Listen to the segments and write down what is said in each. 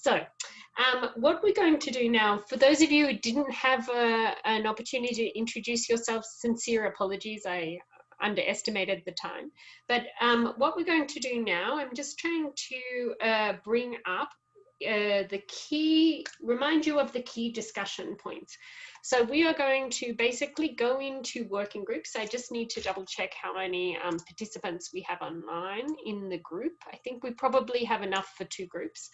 So um, what we're going to do now, for those of you who didn't have a, an opportunity to introduce yourselves, sincere apologies, I underestimated the time. But um, what we're going to do now, I'm just trying to uh, bring up uh, the key, remind you of the key discussion points. So we are going to basically go into working groups. I just need to double check how many um, participants we have online in the group. I think we probably have enough for two groups.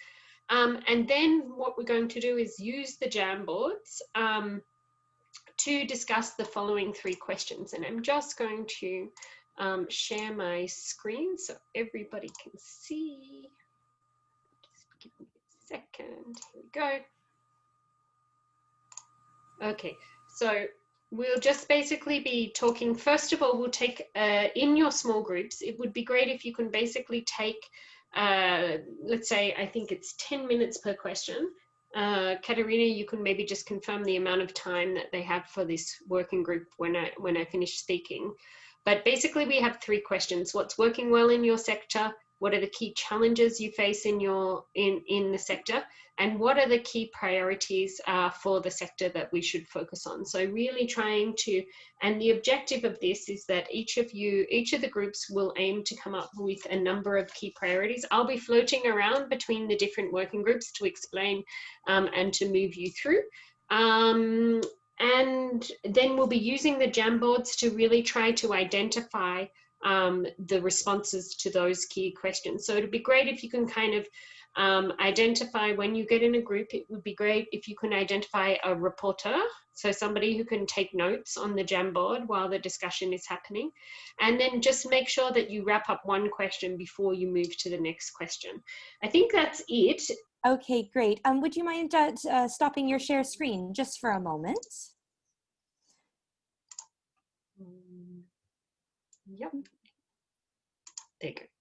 Um, and then what we're going to do is use the Jamboards um, to discuss the following three questions. And I'm just going to um, share my screen so everybody can see. Just give me a second. Here we go. Okay, so we'll just basically be talking. First of all, we'll take uh, in your small groups. It would be great if you can basically take uh, let's say, I think it's 10 minutes per question. Uh, Katerina, you can maybe just confirm the amount of time that they have for this working group when I, when I finish speaking. But basically we have three questions. What's working well in your sector? What are the key challenges you face in your in, in the sector? And what are the key priorities uh, for the sector that we should focus on? So really trying to, and the objective of this is that each of you, each of the groups will aim to come up with a number of key priorities. I'll be floating around between the different working groups to explain um, and to move you through. Um, and then we'll be using the Jamboards to really try to identify um, the responses to those key questions. So it'd be great if you can kind of um, identify when you get in a group, it would be great if you can identify a reporter, so somebody who can take notes on the Jamboard while the discussion is happening, and then just make sure that you wrap up one question before you move to the next question. I think that's it. Okay, great. Um, would you mind uh, uh, stopping your share screen just for a moment? Yep. You go.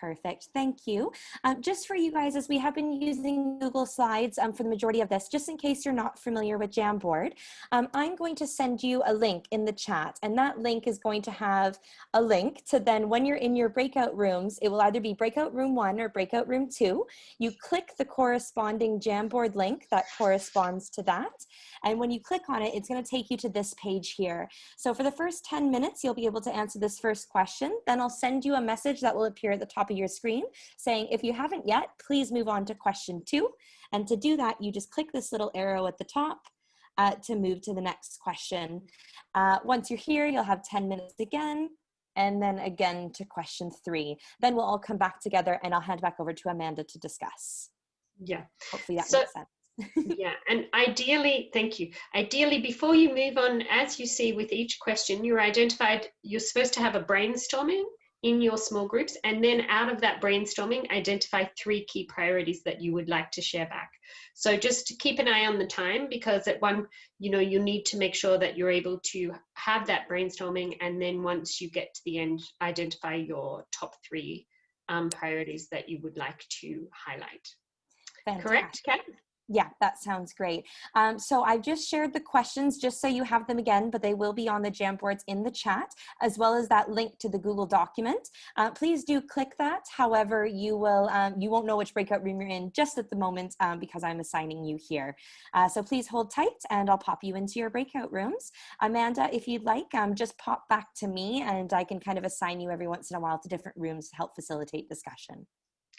Perfect, thank you. Um, just for you guys, as we have been using Google Slides um, for the majority of this, just in case you're not familiar with Jamboard, um, I'm going to send you a link in the chat, and that link is going to have a link to then when you're in your breakout rooms, it will either be breakout room one or breakout room two. You click the corresponding Jamboard link that corresponds to that, and when you click on it, it's gonna take you to this page here. So for the first 10 minutes, you'll be able to answer this first question, then I'll send you a message that will appear at the top of your screen saying, if you haven't yet, please move on to question two. And to do that, you just click this little arrow at the top uh, to move to the next question. Uh, once you're here, you'll have 10 minutes again, and then again to question three. Then we'll all come back together and I'll hand back over to Amanda to discuss. Yeah. Hopefully that so, makes sense. yeah, and ideally, thank you. Ideally, before you move on, as you see with each question, you're identified, you're supposed to have a brainstorming in your small groups and then out of that brainstorming identify three key priorities that you would like to share back so just to keep an eye on the time because at one you know you need to make sure that you're able to have that brainstorming and then once you get to the end identify your top three um, priorities that you would like to highlight Fantastic. correct Kat? Yeah, that sounds great. Um, so I've just shared the questions just so you have them again, but they will be on the Jamboards in the chat, as well as that link to the Google document. Uh, please do click that. However, you will um, you won't know which breakout room you're in just at the moment um, because I'm assigning you here. Uh, so please hold tight and I'll pop you into your breakout rooms. Amanda, if you'd like, um, just pop back to me and I can kind of assign you every once in a while to different rooms to help facilitate discussion.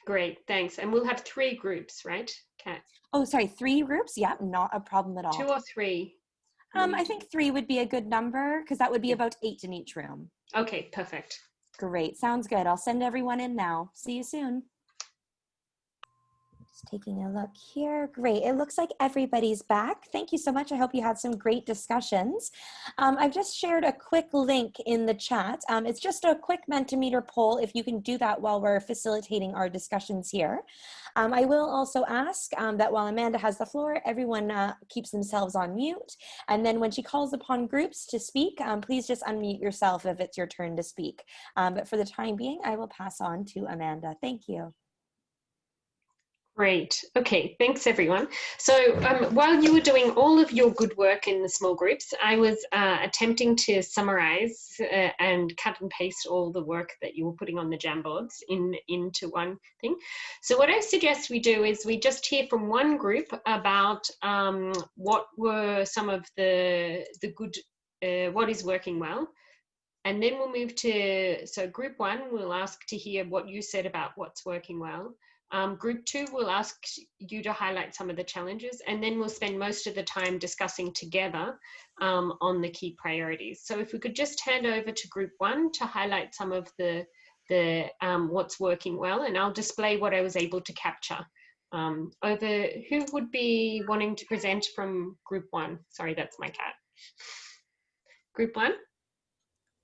Great, thanks. And we'll have three groups, right, Kat? Oh, sorry, three groups? Yeah, not a problem at all. Two or three? Um, I think three would be a good number because that would be about eight in each room. Okay, perfect. Great, sounds good. I'll send everyone in now. See you soon. Just taking a look here. Great. It looks like everybody's back. Thank you so much. I hope you had some great discussions. Um, I've just shared a quick link in the chat. Um, it's just a quick Mentimeter poll if you can do that while we're facilitating our discussions here. Um, I will also ask um, that while Amanda has the floor, everyone uh, keeps themselves on mute. And then when she calls upon groups to speak, um, please just unmute yourself if it's your turn to speak. Um, but for the time being, I will pass on to Amanda. Thank you. Great. Okay, thanks everyone. So um, while you were doing all of your good work in the small groups, I was uh, attempting to summarize uh, and cut and paste all the work that you were putting on the Jamboards in, into one thing. So what I suggest we do is we just hear from one group about um, what were some of the, the good, uh, what is working well. And then we'll move to, so group one, we'll ask to hear what you said about what's working well. Um, group two will ask you to highlight some of the challenges and then we'll spend most of the time discussing together um, on the key priorities. So if we could just hand over to group one to highlight some of the, the um, what's working well and I'll display what I was able to capture. Um, over, who would be wanting to present from group one? Sorry, that's my cat. Group one?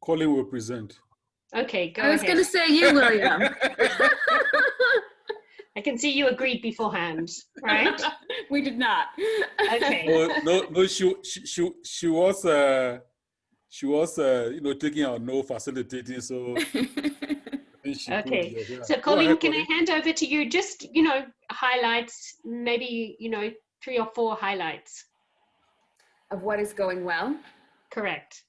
Colin will present. Okay, go ahead. I was going to say you, William. I can see you agreed beforehand, right? we did not. Okay. Oh, no, no, she, she, she, she was, uh, she was, uh, you know, taking our no facilitating, so. okay. Could, yeah. So Colleen, ahead, can Colleen. I hand over to you? Just, you know, highlights, maybe, you know, three or four highlights. Of what is going well? Correct.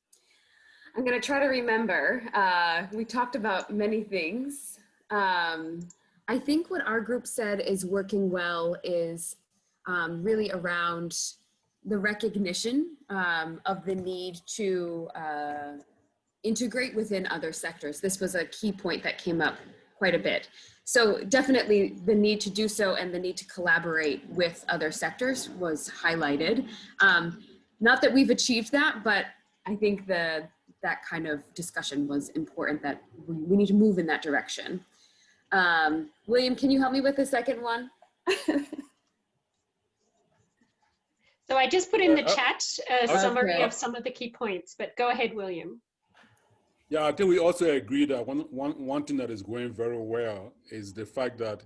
I'm going to try to remember. Uh, we talked about many things. Um, I think what our group said is working well is um, really around the recognition um, of the need to uh, integrate within other sectors. This was a key point that came up quite a bit. So definitely the need to do so and the need to collaborate with other sectors was highlighted. Um, not that we've achieved that, but I think the that kind of discussion was important that we, we need to move in that direction. Um, William, can you help me with the second one? so I just put in the uh, chat a okay. summary of some of the key points, but go ahead, William. Yeah, I think we also agree that one, one, one thing that is going very well is the fact that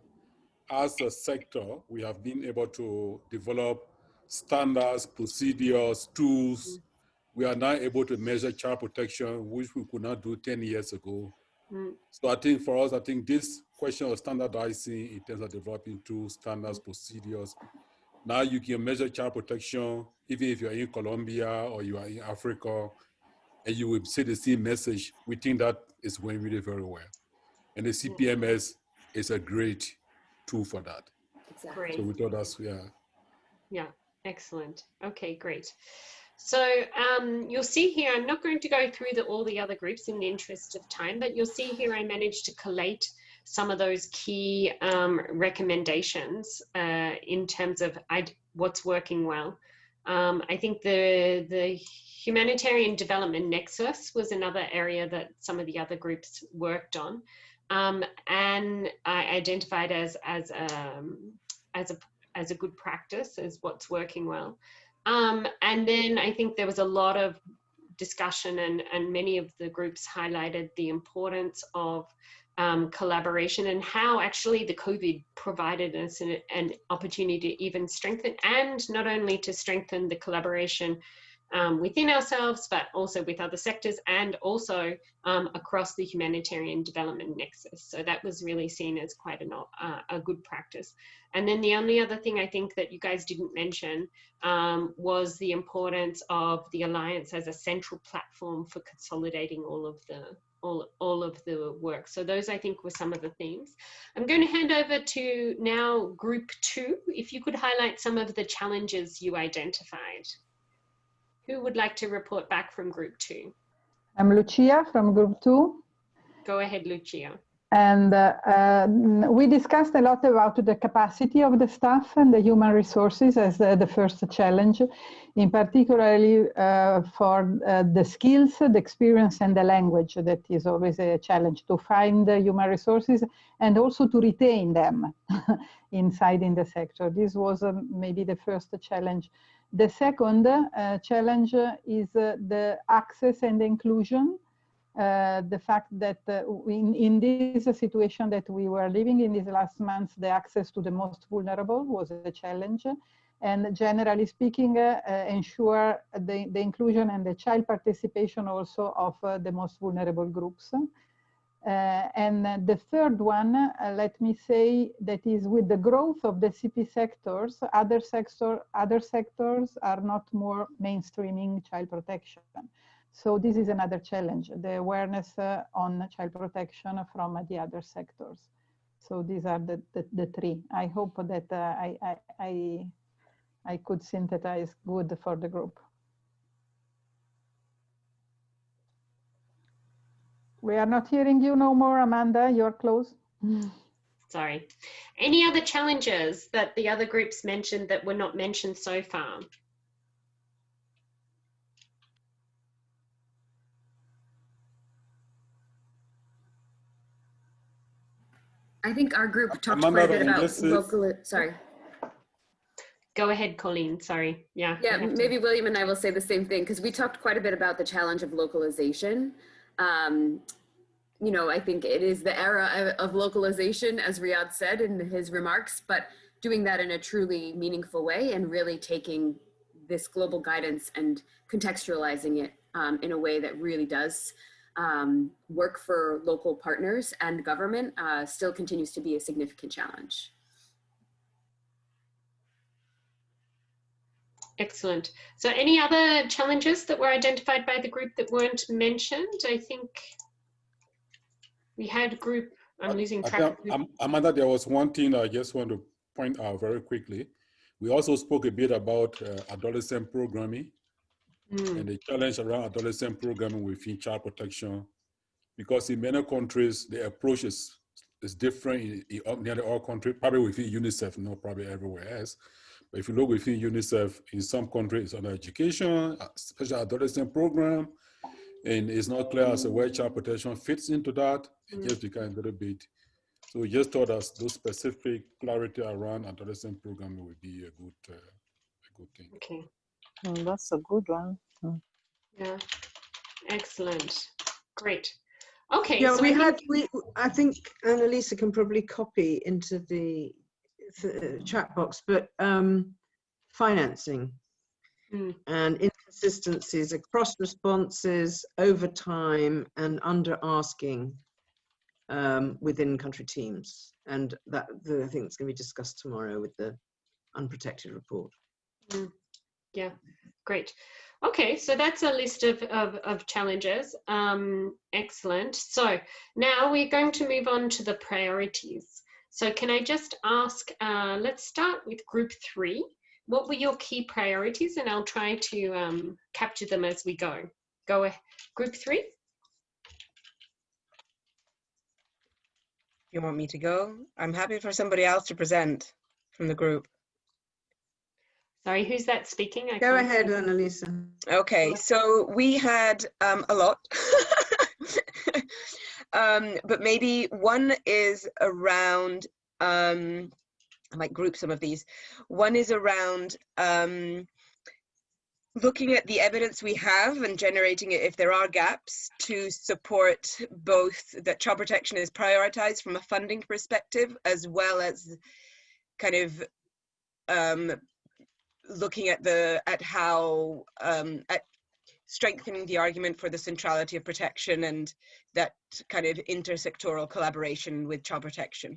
as a sector, we have been able to develop standards, procedures, tools. Mm. We are now able to measure child protection, which we could not do 10 years ago. Mm. So I think for us, I think this question of standardizing in terms of developing tools, standards, procedures. Now you can measure child protection, even if you're in Colombia or you are in Africa, and you will see the same message. We think that is going really very well. And the CPMS is a great tool for that. Exactly. So we thought that's, yeah. Yeah, excellent. Okay, great. So um, you'll see here, I'm not going to go through the, all the other groups in the interest of time, but you'll see here I managed to collate some of those key um, recommendations uh, in terms of what's working well. Um, I think the, the humanitarian development nexus was another area that some of the other groups worked on. Um, and I identified as, as, um, as, a, as a good practice as what's working well. Um, and then I think there was a lot of discussion and, and many of the groups highlighted the importance of um, collaboration and how actually the COVID provided us an, an, opportunity to even strengthen and not only to strengthen the collaboration um, within ourselves, but also with other sectors and also um, across the humanitarian development nexus. So that was really seen as quite an, uh, a good practice. And then the only other thing I think that you guys didn't mention um, was the importance of the Alliance as a central platform for consolidating all of the all, all of the work. So those I think were some of the themes. I'm going to hand over to now group two. If you could highlight some of the challenges you identified. Who would like to report back from group two? I'm Lucia from group two. Go ahead, Lucia. And uh, uh, we discussed a lot about the capacity of the staff and the human resources as uh, the first challenge, in particularly uh, for uh, the skills, the experience and the language that is always a challenge to find human resources and also to retain them inside in the sector. This was um, maybe the first challenge. The second uh, challenge is the access and inclusion uh, the fact that uh, in, in this situation that we were living in these last months, the access to the most vulnerable was a challenge. And generally speaking, uh, uh ensure the, the inclusion and the child participation also of uh, the most vulnerable groups. Uh, and the third one, uh, let me say, that is with the growth of the CP sectors, other sector, other sectors are not more mainstreaming child protection. So this is another challenge, the awareness uh, on child protection from the other sectors. So these are the, the, the three. I hope that uh, I, I, I, I could synthesize good for the group. We are not hearing you no more, Amanda. You're close. Sorry. Any other challenges that the other groups mentioned that were not mentioned so far? I think our group talked Amanda, quite a bit about this is- local, sorry. Go ahead, Colleen. Sorry. Yeah. Yeah, I have to- maybe William and I will say the same thing because we talked quite a bit about the challenge of localization. Um, you know, I think it is the era of, localization, as Riyadh said in his remarks, but doing that in a truly meaningful way and really taking this global guidance and contextualizing it um, in a way that really does um, work for local partners and government uh, still continues to be a significant challenge. Excellent. So any other challenges that were identified by the group that weren't mentioned? I think we had group, I'm losing I track. think, Amanda, there was one thing I just want to point out very quickly. We also spoke a bit about uh, adolescent programming Hmm, and the challenge around adolescent programming within child protection. Because in many countries, the approach is, is different in, in nearly all countries, probably within UNICEF, not probably everywhere else. But if you look within UNICEF, in some countries, it's under education, special adolescent program, and it's not clear as to where child protection fits into that. It Mm. just becomes a little bit. So we just thought us those specific clarity around adolescent program would be a good, uh, a good thing. Okay. Mm, that's a good one. Mm. Yeah. Excellent. Great. Okay. Yeah, so we I had, we, I think Annalisa can probably copy into the, the chat box, but um, financing Mm. and inconsistencies across responses over time and under asking um, within country teams. And that, the, I think it's going to be discussed tomorrow with the unprotected report. Yeah, great. Okay, so that's a list of, of, of challenges. Um, excellent. So now we're going to move on to the priorities. So can I just ask, uh, let's start with group three. What were your key priorities? And I'll try to um, capture them as we go. Go ahead. Group three? You want me to go? I'm happy for somebody else to present from the group. Sorry, who's that speaking? I Go ahead, see. Annalisa. Okay, so we had um, a lot. um, but maybe one is around, um, I might group some of these. One is around um, looking at the evidence we have and generating it if there are gaps to support both that child protection is prioritized from a funding perspective as well as kind of um, looking at the at how um, at strengthening the argument for the centrality of protection and that kind of intersectoral collaboration with child protection.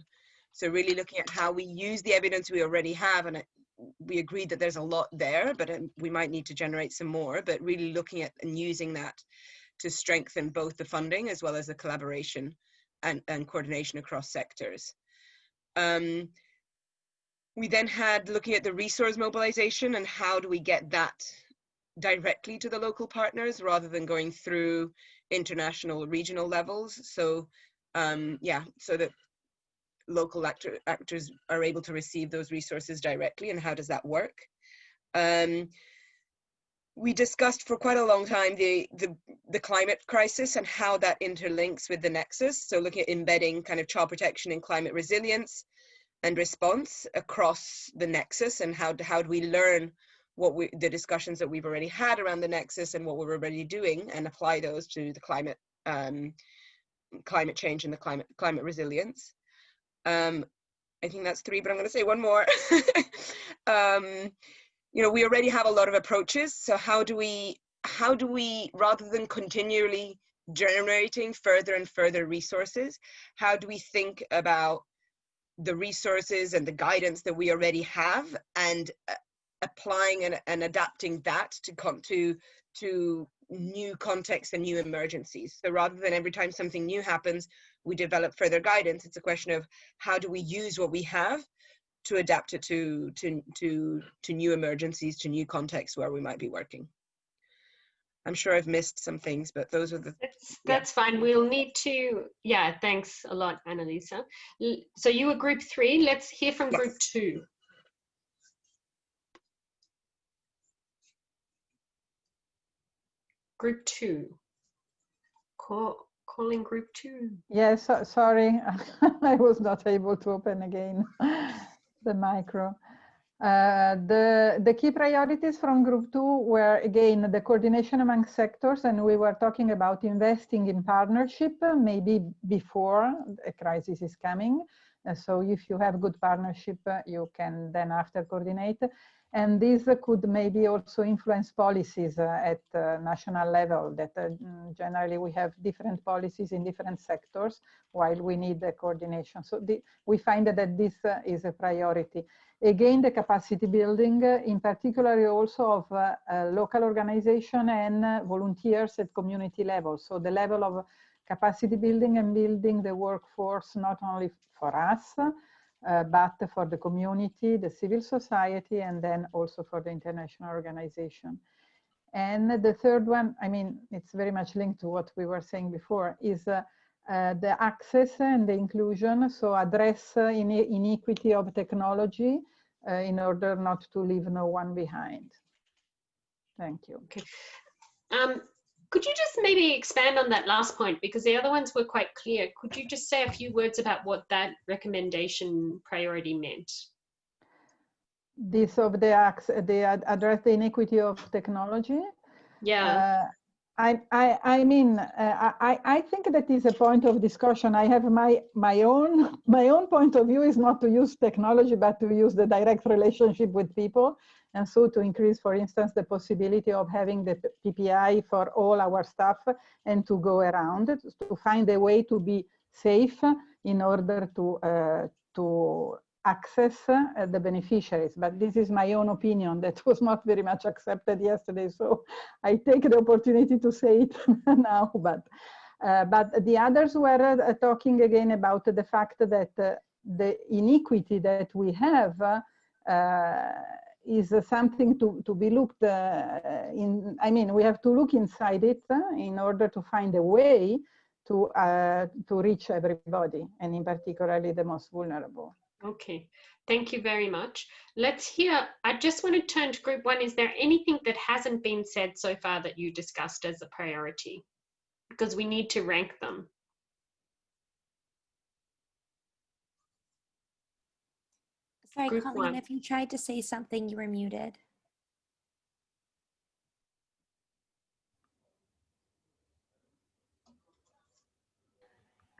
So really looking at how we use the evidence we already have, and we agreed that there's a lot there, but um, we might need to generate some more. But really looking at and using that to strengthen both the funding as well as the collaboration and, and coordination across sectors. Um, we then had looking at the resource mobilization and how do we get that directly to the local partners rather than going through international regional levels. So um, yeah, so that local actor, actors are able to receive those resources directly and how does that work? Um, we discussed for quite a long time the, the, the climate crisis and how that interlinks with the nexus. So looking at embedding kind of child protection and climate resilience and response across the nexus and how, how do we learn what we, the discussions that we've already had around the nexus and what we're already doing and apply those to the climate, um, climate change and the climate, climate resilience. Um, I think that's three, but I'm going to say one more. um, you know, we already have a lot of approaches. So how do we, how do we, rather than continually generating further and further resources, how do we think about the resources and the guidance that we already have and uh, applying and, and adapting that to come to to new contexts and new emergencies. So rather than every time something new happens, we develop further guidance, it's a question of how do we use what we have to adapt it to, to, to, to new emergencies, to new contexts where we might be working. I'm sure I've missed some things, but those are the. That's, that's fine. We'll need to, yeah, thanks a lot, Annalisa. So you were group three. Let's hear from group two. Group two. Call, calling group two. Yes, so- sorry, I was not able to open again the micro. Uh, the, the key priorities from group two were again the coordination among sectors and we were talking about investing in partnership uh, maybe before a crisis is coming. Uh, so if you have good partnership, uh, you can then after coordinate. And this could maybe also influence policies uh, at uh, national level that uh, mm, generally we have different policies in different sectors while we need the coordination. So the, we find that this is a priority. Again, the capacity building, in particular also of local organization and volunteers at community level. So the level of capacity building and building the workforce, not only for us, uh, but for the community, the civil society, and then also for the international organization. And the third one, I mean, it's very much linked to what we were saying before, is uh, uh, the access and the inclusion. So address uh, ine inequity of technology uh, in order not to leave no one behind. Thank you. Um, could you just maybe expand on that last point because the other ones were quite clear. Could you just say a few words about what that recommendation priority meant? This of the, the address the inequity of technology. Yeah. Uh, I, I, I mean, uh, I, I think that is a point of discussion. I have my, my own, my own point of view is not to use technology, but to use the direct relationship with people. And so to increase, for instance, the possibility of having the PPE for all our staff and to go around it, to find a way to be safe in order to, uh, to access uh, the beneficiaries. But this is my own opinion that was not very much accepted yesterday. So I take the opportunity to say it now. But, uh, but the others were uh, talking again about the fact that uh, the inequity that we have uh, is uh, something to, to be looked in. I mean, we have to look inside it in order to find a way to, to reach everybody, and in particularly the most vulnerable. Okay, thank you very much. Let's hear, I just want to turn to group one. Is there anything that hasn't been said so far that you discussed as a priority? Because we need to rank them. Sorry, Group Colleen, one. if you tried to say something, you were muted.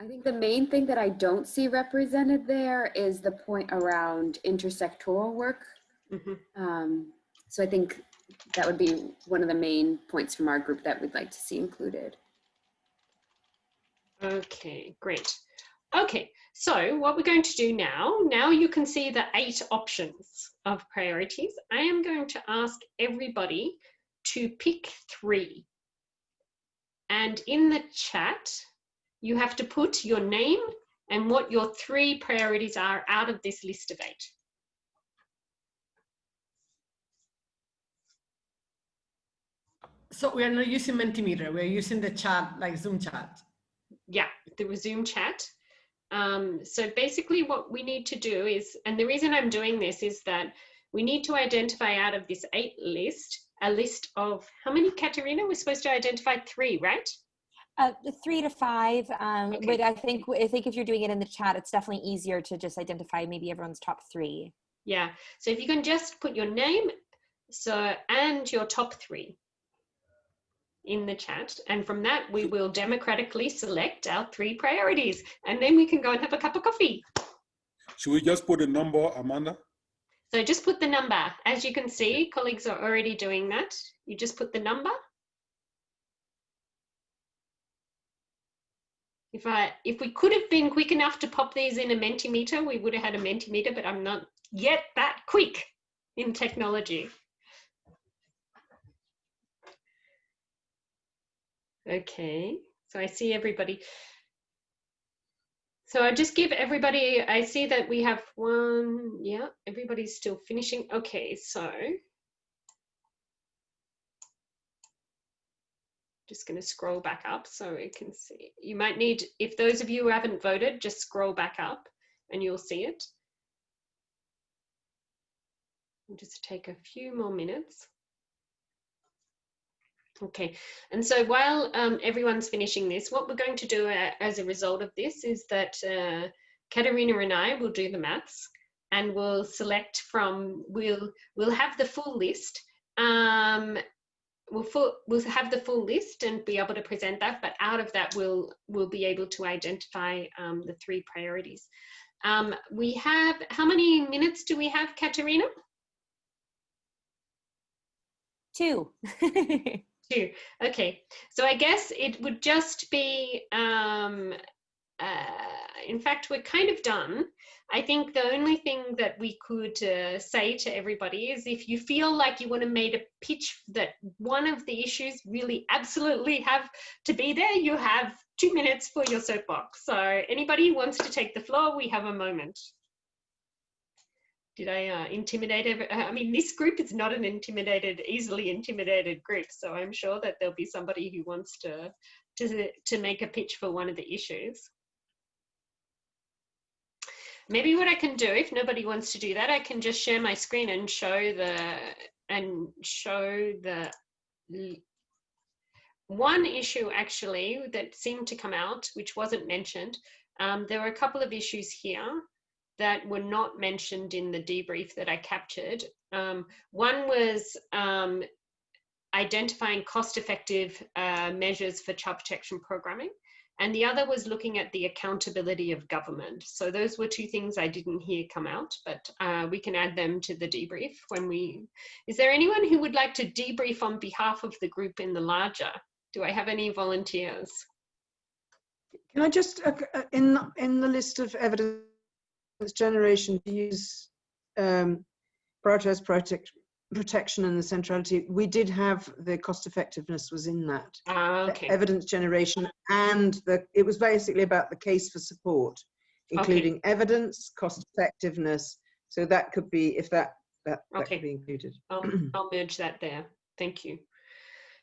I think the main thing that I don't see represented there is the point around intersectoral work. Mhm. Um, so I think that would be one of the main points from our group that we'd like to see included. Okay, great. Okay, so what we're going to do now, now you can see the eight options of priorities. I am going to ask everybody to pick three. And in the chat, you have to put your name and what your three priorities are out of this list of eight. So we are not using Mentimeter, we're using the chat, like Zoom chat. yeah, the resume chat. Um, so basically what we need to do is, and the reason I'm doing this is that we need to identify out of this eight list, a list of how many, Katerina? We're supposed to identify three, right? Uh, three to five, um, Okay. but I think, I think if you're doing it in the chat, it's definitely easier to just identify maybe everyone's top three. Yeah, so if you can just put your name so and your top three in the chat. And from that, we will democratically select our three priorities. And then we can go and have a cup of coffee. Should we just put a number, Amanda? So just put the number. As you can see, colleagues are already doing that. You just put the number. If I if we could have been quick enough to pop these in a Mentimeter, we would have had a Mentimeter, but I'm not yet that quick in technology. Okay, so I see everybody. So I just give everybody, I see that we have one, yeah, everybody's still finishing. Okay, so just going to scroll back up so we can see. You might need, if those of you who haven't voted, just scroll back up and you'll see it. We'll just take a few more minutes. Okay, and so while um, everyone's finishing this, what we're going to do uh, as a result of this is that uh, Katerina and I will do the maths and we'll select from, we'll, we'll have the full list um, we'll, full, we'll have the full list and be able to present that, but out of that we'll, we'll be able to identify um, the three priorities. Um, we have, how many minutes do we have, Katerina? Two. Two. Okay. So I guess it would just be, um, uh, in fact, we're kind of done. I think the only thing that we could uh, say to everybody is if you feel like you want to make a pitch that one of the issues really absolutely have to be there, you have two minutes for your soapbox. So anybody who wants to take the floor, we have a moment did I uh, intimidate? I mean, this group is not an intimidated, easily intimidated group. So I'm sure that there'll be somebody who wants to, to, to make a pitch for one of the issues. Maybe what I can do, if nobody wants to do that, I can just share my screen and show the, and show the, one issue actually that seemed to come out, which wasn't mentioned. Um, there were a couple of issues here that were not mentioned in the debrief that I captured. Um, one was um, identifying cost-effective uh, measures for child protection programming. And the other was looking at the accountability of government. So those were two things I didn't hear come out, but uh, we can add them to the debrief when we, is there anyone who would like to debrief on behalf of the group in the larger? Do I have any volunteers? Can I just, uh, uh in, in the list of evidence generation use um, prioritize protect, protection and the centrality, we did have the cost effectiveness was in that. Uh, okay. evidence generation and the, it was basically about the case for support, including okay. evidence, cost effectiveness. So that could be, if that, that, that okay. could be included. I'll, I'll merge that there. Thank you.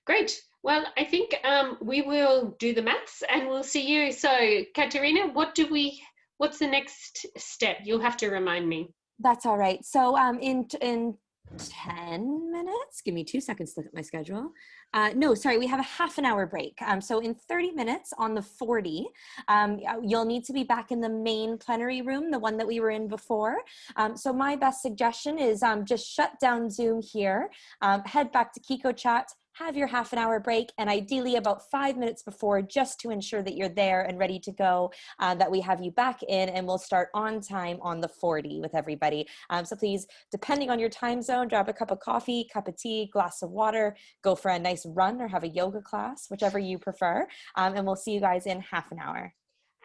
Great. Well, I think um, we will do the maths and we'll see you. So, Katerina, what do we what's the next step? You'll have to remind me. That's all right. So um, in, in 10 minutes, give me two seconds to look at my schedule. Uh, no, sorry, we have a half an hour break. Um, so in 30 minutes on the 40, um, you'll need to be back in the main plenary room, the one that we were in before. Um, so my best suggestion is um, just shut down Zoom here, um, head back to Kiko Chat, have your half an hour break and ideally about five minutes before just to ensure that you're there and ready to go, uh, that we have you back in and we'll start on time on the 40 with everybody. Um, so please, depending on your time zone, grab a cup of coffee, cup of tea, glass of water, go for a nice run or have a yoga class, whichever you prefer. Um, and we'll see you guys in half an hour.